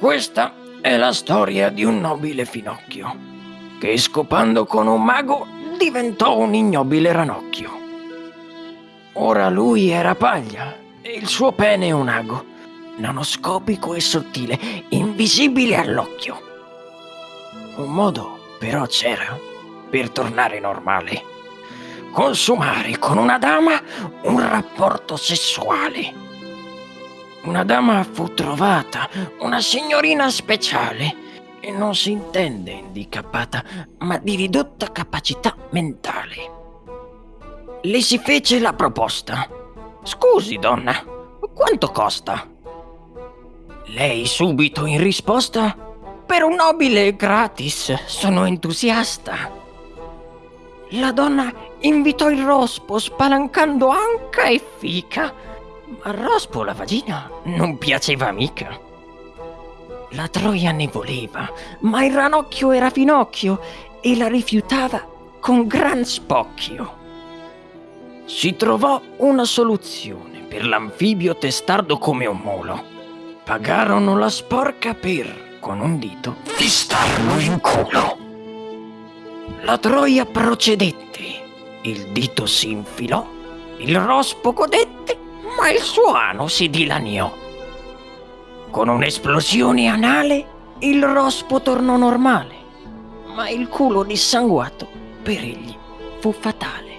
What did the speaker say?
Questa è la storia di un nobile finocchio che scopando con un mago diventò un ignobile ranocchio. Ora lui era paglia e il suo pene un ago, nanoscopico e sottile, invisibile all'occhio. Un modo però c'era per tornare normale. Consumare con una dama un rapporto sessuale. Una dama fu trovata, una signorina speciale, e non si intende indicappata, ma di ridotta capacità mentale. Le si fece la proposta. Scusi, donna, quanto costa? Lei subito in risposta per un nobile gratis, sono entusiasta. La donna invitò il rospo spalancando anca e fica, ma rospo la vagina non piaceva mica. La troia ne voleva, ma il ranocchio era finocchio e la rifiutava con gran spocchio. Si trovò una soluzione per l'anfibio testardo come un molo. Pagarono la sporca per con un dito fistarlo in culo. La troia procedette, il dito si infilò, il rospo godette, ma il suo ano si dilaniò. Con un'esplosione anale il rospo tornò normale, ma il culo dissanguato per egli fu fatale.